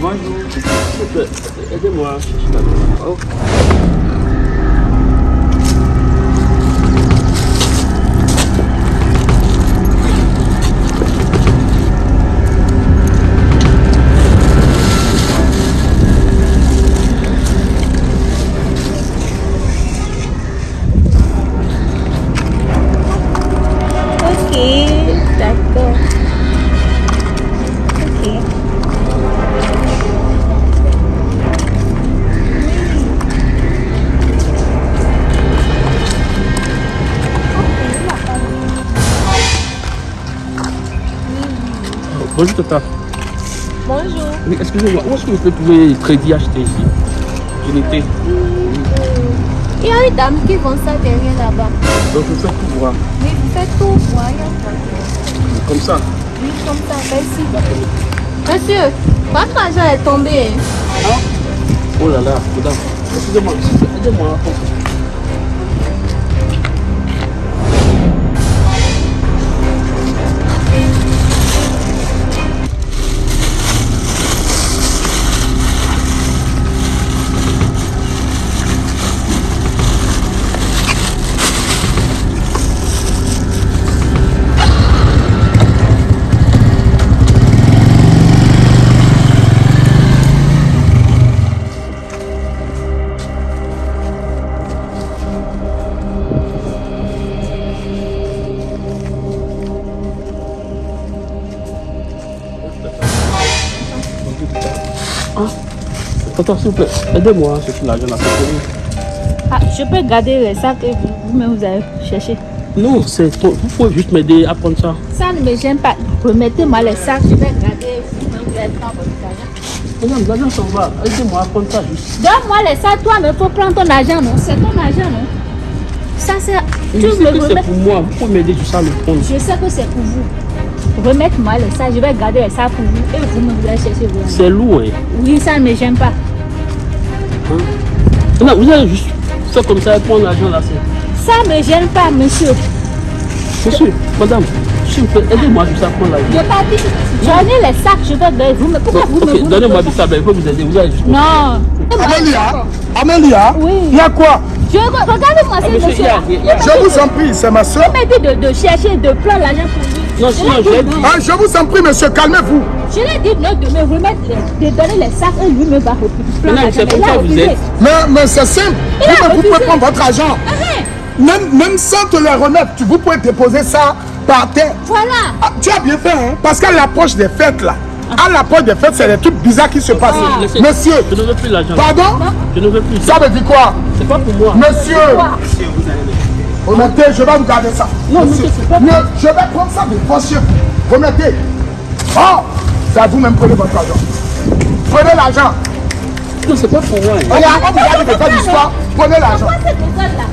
Bonjour. Aidez-moi. Oh. Bonjour, Tata. Bonjour. Oui, excusez-moi, où est-ce que vous pouvez crédits achetés ici? Unité. Il y a une dame qui vend ça derrière là-bas. Donc, je fais tout voir. Oui, vous faites tout voir. Comme ça? Oui, comme ça, merci. Monsieur, votre argent est tombé. hein? Oh là là, madame. Excusez-moi, s'il Ah, Tata, s'il vous plaît, aidez-moi à chercher l'argent là. c'est pour vous. Ah, je peux garder les sacs que vous- vous-même vous avez cherché. Non, c'est trop. Vous pouvez juste m'aider à prendre ça. Ça ne me gêne pas. Remettez-moi les sacs, je vais garder. Vous-même vous allez prendre votre argent. Madame, l'argent s'en va. Aidez-moi à prendre ça juste. Donne-moi les sacs, toi, mais il faut prendre ton argent, non? C'est ton argent, non? Ça, c'est. Tu Je sais me que c'est remets. pour moi. Vous pouvez m'aider juste à le prendre. Je sais que c'est pour vous. Remettez-moi les sacs, je vais garder les sacs pour vous. Et vous allez chercher vos argent. C'est lourd, hein. Oui, ça ne me gêne pas. Non, vous allez juste faire comme ça et prendre l'argent là. c'est- Ça ne me gêne pas, monsieur. Monsieur, madame, s'il vous plaît, aidez-moi juste à prendre Je l'argent. pas dit. Donnez les sacs, je vais garder. Vous me... Pourquoi vous me vous me- donnez-moi du tabac, il faut vous aider. Vous allez juste. Non. Amélia Amélia Oui. Il y a quoi? Je regardez-moi Ah, ce monsieur, monsieur. Je vous en prie, c'est ma soeur. Il m'a dit de, de chercher, de prendre l'argent pour lui. Non, Je sinon, l'ai je dit. Ah, je vous en prie, monsieur, calmez-vous. Je l'ai dit non de me remettre, les- de donner les sacs et lui me va reprendre c'est comme ça vous êtes. Mais, mais c'est simple. Vous, vous pouvez prendre votre argent. Arrête. Même, même sans te les remettre, tu, vous pouvez déposer ça par terre. Voilà. Ah, tu as bien fait, hein Parce qu'à l'approche des fêtes, là, à l'approche des fêtes, c'est des trucs bizarres qui se passent. Ah. Monsieur, Je ne veux plus l'argent. pardon? Je ne veux plus. Ça veut dire quoi? C'est pas pour moi. Monsieur Remettez, je vais vous garder ça. Non, monsieur, c'est pas- je vais prendre ça de vous. Remettez. Oh C'est à vous-même, prenez votre argent. Prenez l'argent. Non, c'est pas pour moi. hein. On vous garde de faire l'histoire. Prenez l'argent. Cette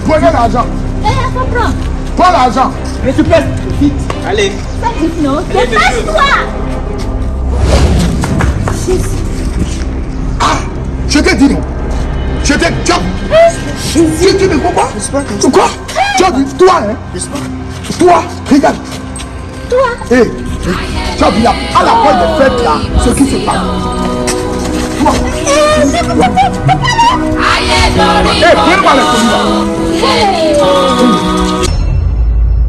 Prenez l'argent. Eh, faut prendre. Prends l'argent. Récupère. Vite. Allez. Ça dit non. Dépêche-toi. Je t'ai dit non. Je t'ai dit. Tu tu me comprends Quoi Tu as dit toi, hein? Toi, regarde. Toi? Hé, tu as vu là, à la fin des fêtes là, ce qui se passe. Toi. Hé, viens-moi les commis là.